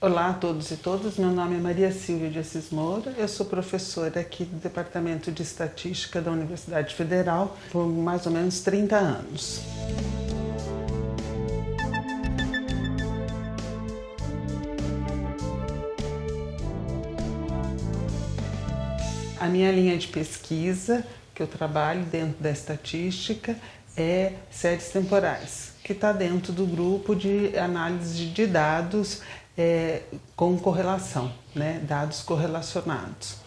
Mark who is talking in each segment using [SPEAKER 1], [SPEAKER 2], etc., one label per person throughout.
[SPEAKER 1] Olá a todos e todas, meu nome é Maria Silvia de Assis Moura, eu sou professora aqui do Departamento de Estatística da Universidade Federal por mais ou menos 30 anos. A minha linha de pesquisa, que eu trabalho dentro da estatística, é séries temporais, que está dentro do grupo de análise de dados é, com correlação, né? dados correlacionados.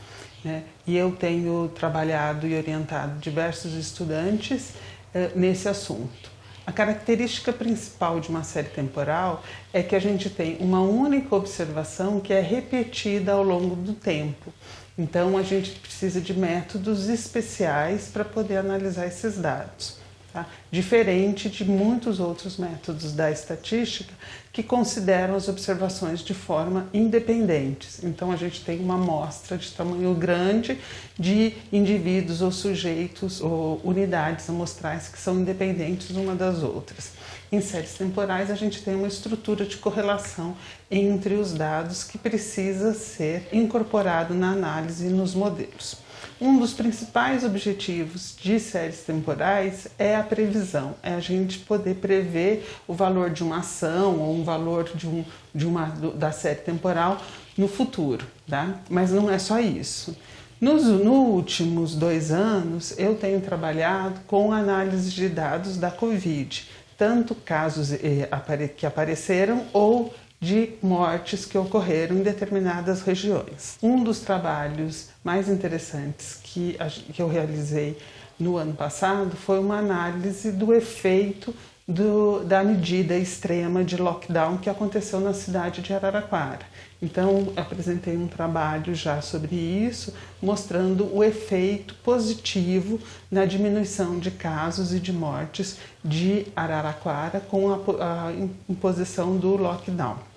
[SPEAKER 1] Né? E eu tenho trabalhado e orientado diversos estudantes é, nesse assunto. A característica principal de uma série temporal é que a gente tem uma única observação que é repetida ao longo do tempo. Então a gente precisa de métodos especiais para poder analisar esses dados. Tá? Diferente de muitos outros métodos da estatística que consideram as observações de forma independentes. Então a gente tem uma amostra de tamanho grande de indivíduos ou sujeitos ou unidades amostrais que são independentes uma das outras. Em séries temporais a gente tem uma estrutura de correlação entre os dados que precisa ser incorporado na análise e nos modelos. Um dos principais objetivos de séries temporais é a previsão, é a gente poder prever o valor de uma ação ou um valor de, um, de uma, da série temporal no futuro, tá? Mas não é só isso. Nos, nos últimos dois anos, eu tenho trabalhado com análise de dados da Covid, tanto casos eh, que apareceram ou de mortes que ocorreram em determinadas regiões. Um dos trabalhos mais interessantes que, que eu realizei no ano passado foi uma análise do efeito do, da medida extrema de lockdown que aconteceu na cidade de Araraquara. Então, apresentei um trabalho já sobre isso, mostrando o efeito positivo na diminuição de casos e de mortes de Araraquara com a, a imposição do lockdown.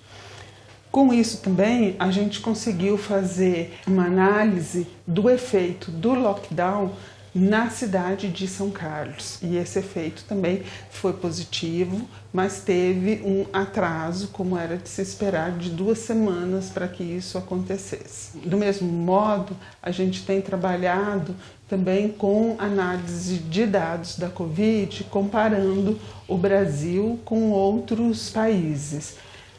[SPEAKER 1] Com isso também, a gente conseguiu fazer uma análise do efeito do lockdown na cidade de São Carlos. E esse efeito também foi positivo, mas teve um atraso, como era de se esperar, de duas semanas para que isso acontecesse. Do mesmo modo, a gente tem trabalhado também com análise de dados da Covid, comparando o Brasil com outros países.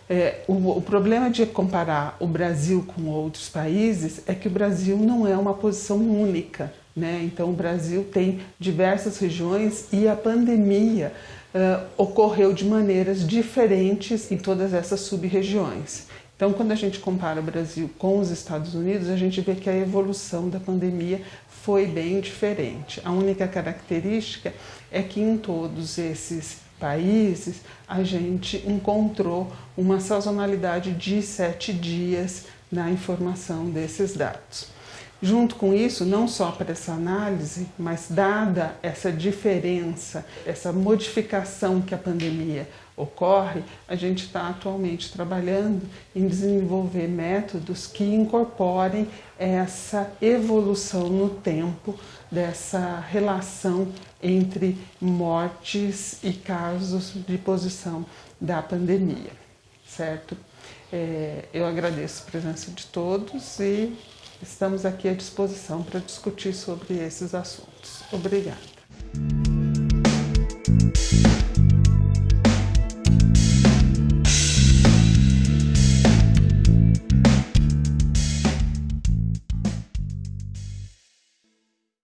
[SPEAKER 1] É, o, o, problema de comparar o Brasil com outros países é que o Brasil não é uma posição única. Né? Então, o Brasil tem diversas regiões e a pandemia uh, ocorreu de maneiras diferentes em todas essas sub-regiões. Então, quando a gente compara o Brasil com os Estados Unidos, a gente vê que a evolução da pandemia foi bem diferente. A única característica é que em todos esses países, a gente encontrou uma sazonalidade de sete dias na informação desses dados. Junto com isso, não só para essa análise, mas dada essa diferença, essa modificação que a pandemia ocorre, a gente está atualmente trabalhando em desenvolver métodos que incorporem essa evolução no tempo dessa relação entre mortes e casos de posição da pandemia, certo? É, eu agradeço a presença de todos e estamos aqui à disposição para discutir sobre esses assuntos. Obrigada.